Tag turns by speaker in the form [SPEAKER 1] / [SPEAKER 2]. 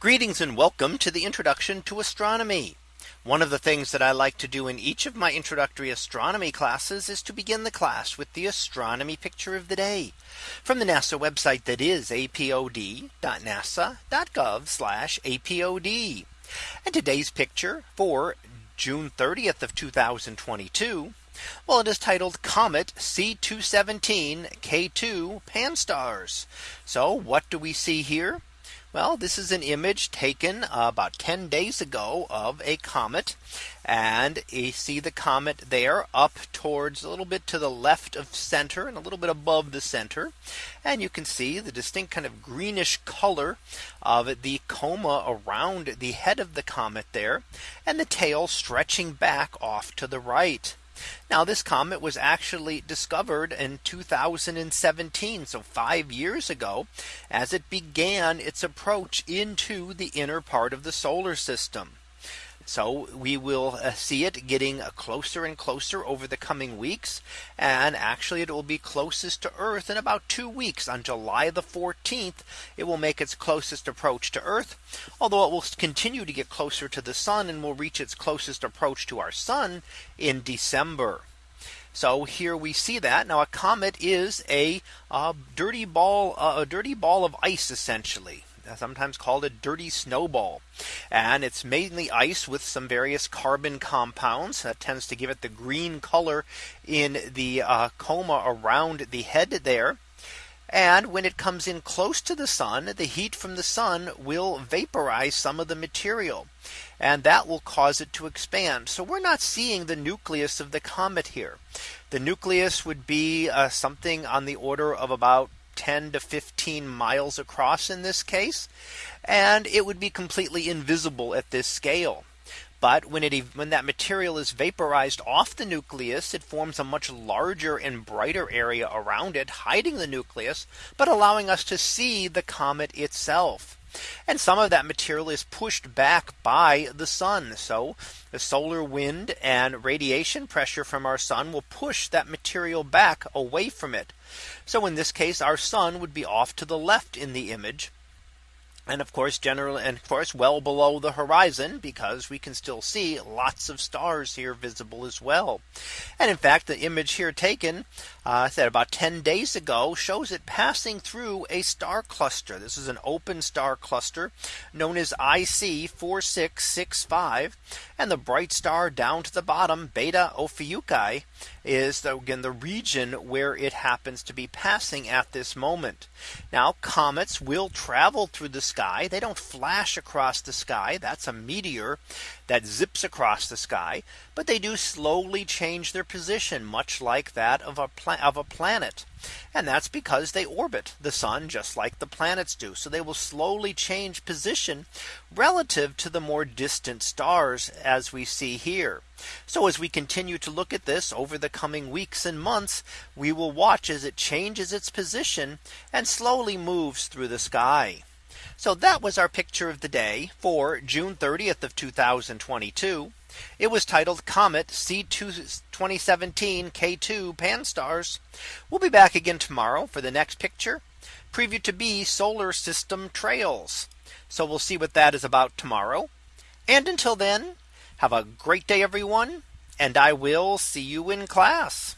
[SPEAKER 1] Greetings and welcome to the introduction to astronomy. One of the things that I like to do in each of my introductory astronomy classes is to begin the class with the astronomy picture of the day from the NASA website that is apod.nasa.gov apod. And today's picture for June 30th of 2022. Well, it is titled Comet C217 K2 PANSTARRS. So what do we see here? Well, this is an image taken uh, about 10 days ago of a comet. And you see the comet there up towards a little bit to the left of center and a little bit above the center. And you can see the distinct kind of greenish color of the coma around the head of the comet there and the tail stretching back off to the right. Now this comet was actually discovered in 2017. So five years ago, as it began its approach into the inner part of the solar system. So we will uh, see it getting closer and closer over the coming weeks. And actually it will be closest to Earth in about two weeks on July the 14th. It will make its closest approach to Earth, although it will continue to get closer to the sun and will reach its closest approach to our sun in December. So here we see that now a comet is a, a dirty ball, a dirty ball of ice, essentially sometimes called a dirty snowball. And it's mainly ice with some various carbon compounds that tends to give it the green color in the uh, coma around the head there. And when it comes in close to the sun, the heat from the sun will vaporize some of the material and that will cause it to expand. So we're not seeing the nucleus of the comet here. The nucleus would be uh, something on the order of about 10 to 15 15 miles across in this case. And it would be completely invisible at this scale. But when it when that material is vaporized off the nucleus, it forms a much larger and brighter area around it, hiding the nucleus, but allowing us to see the comet itself. And some of that material is pushed back by the sun. So the solar wind and radiation pressure from our sun will push that material back away from it. So in this case, our sun would be off to the left in the image and of course general and of course well below the horizon because we can still see lots of stars here visible as well and in fact the image here taken uh, said about 10 days ago shows it passing through a star cluster this is an open star cluster known as IC 4665 and the bright star down to the bottom Beta Ophiuchi is the, again the region where it happens to be passing at this moment now comets will travel through the sky sky. They don't flash across the sky. That's a meteor that zips across the sky. But they do slowly change their position much like that of a of a planet. And that's because they orbit the sun just like the planets do. So they will slowly change position relative to the more distant stars as we see here. So as we continue to look at this over the coming weeks and months, we will watch as it changes its position and slowly moves through the sky. So that was our picture of the day for June 30th of 2022. It was titled Comet C2 2017 K2 pan We'll be back again tomorrow for the next picture preview to be solar system trails. So we'll see what that is about tomorrow. And until then, have a great day, everyone, and I will see you in class.